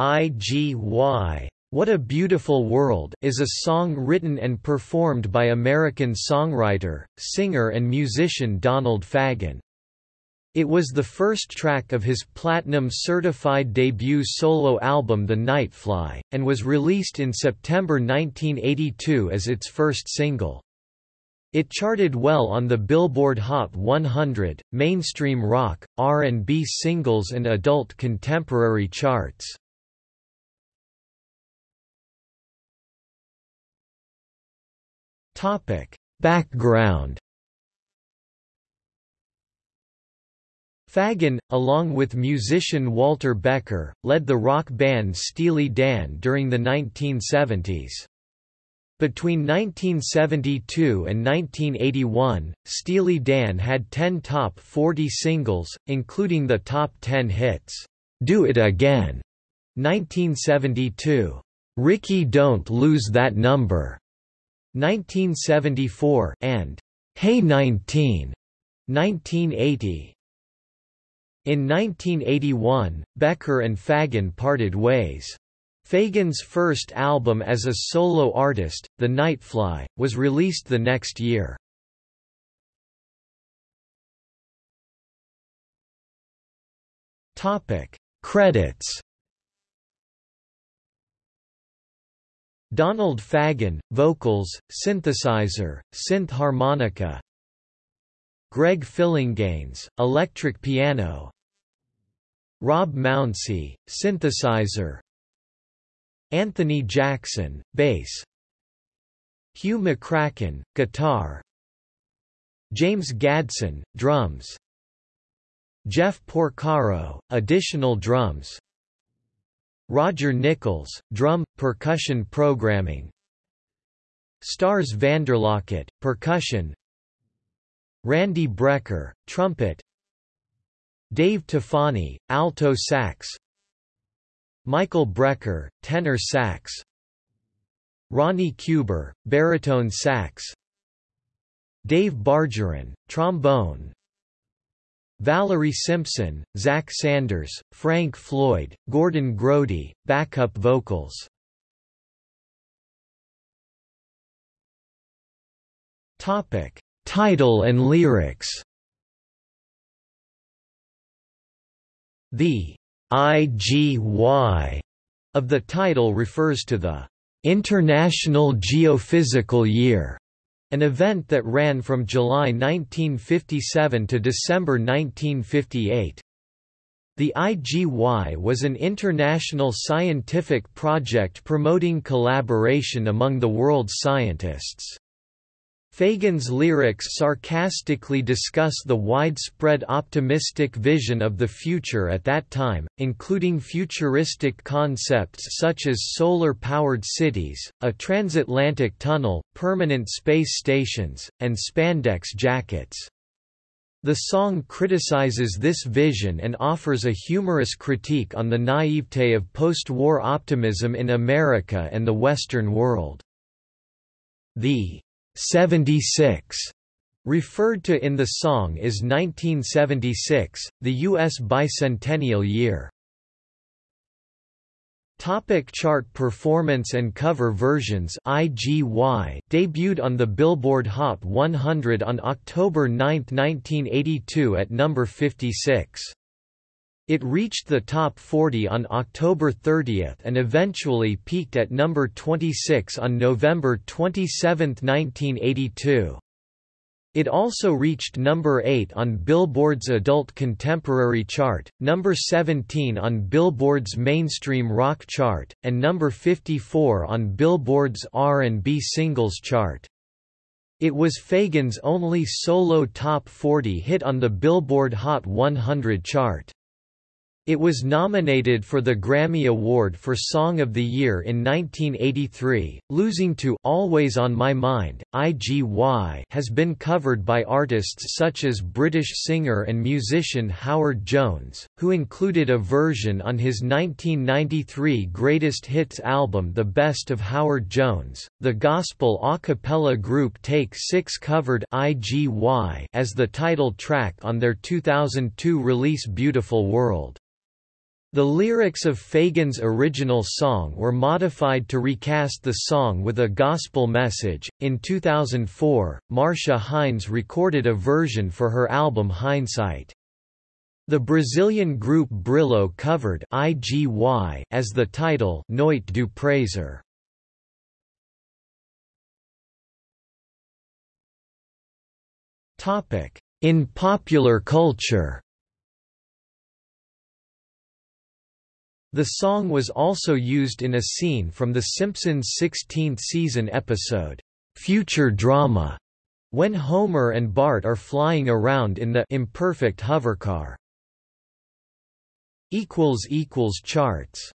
IGY What a Beautiful World is a song written and performed by American songwriter, singer and musician Donald Fagen. It was the first track of his platinum-certified debut solo album The Nightfly, and was released in September 1982 as its first single. It charted well on the Billboard Hot 100, mainstream rock, R&B singles and adult contemporary charts. Topic: Background Fagen, along with musician Walter Becker, led the rock band Steely Dan during the 1970s. Between 1972 and 1981, Steely Dan had 10 top 40 singles, including the top 10 hits, "'Do It Again' 1972, "'Rikki Don't Lose That Number' 1974 and "'Hey 19' 1980. In 1981, Becker and Fagen parted ways. Fagen's first album as a solo artist, The Nightfly, was released the next year. Topic: Credits Donald Fagen, vocals, synthesizer, synth harmonica. Greg Phillinganes, electric piano. Rob Mounsey, synthesizer. Anthony Jackson, bass. Hugh McCracken, guitar. James Gadson, drums. Jeff Porcaro, additional drums Roger Nichols, drum, percussion programming. Starz Vanderlockett, percussion. Randy Brecker, trumpet. Dave Tofani, alto sax. Michael Brecker, tenor sax. Ronnie Cuber, baritone sax. Dave Bargeron, trombone Valerie Simpson, Zach Sanders, Frank Floyd, Gordon Grody, backup vocals. Topic: Title and lyrics. The IGY of the title refers to the International Geophysical Year an event that ran from July 1957 to December 1958. The IGY was an international scientific project promoting collaboration among the world's scientists. Fagen's lyrics sarcastically discuss the widespread optimistic vision of the future at that time, including futuristic concepts such as solar-powered cities, a transatlantic tunnel, permanent space stations, and spandex jackets. The song criticizes this vision and offers a humorous critique on the naivete of post-war optimism in America and the Western world. The 76 referred to in the song is 1976, the U.S. bicentennial year. Topic chart performance and cover versions IGY debuted on the Billboard Hot 100 on October 9, 1982 at number 56. It reached the top 40 on October 30 and eventually peaked at number 26 on November 27, 1982. It also reached number 8 on Billboard's Adult Contemporary chart, number 17 on Billboard's Mainstream Rock chart, and number 54 on Billboard's R&B Singles chart. It was Fagen's only solo top 40 hit on the Billboard Hot 100 chart. It was nominated for the Grammy Award for Song of the Year in 1983, losing to Always on My Mind. IGY has been covered by artists such as British singer and musician Howard Jones, who included a version on his 1993 Greatest Hits album The Best of Howard Jones. The gospel a cappella group Take 6 covered IGY as the title track on their 2002 release Beautiful World. The lyrics of Fagen's original song were modified to recast the song with a gospel message. In 2004, Marcia Hines recorded a version for her album Hindsight. The Brazilian group Brylho covered IGY as the title Noite do Prazer. In popular culture The song was also used in a scene from The Simpsons' 16th season episode, Future Drama, when Homer and Bart are flying around in the imperfect hovercar. Charts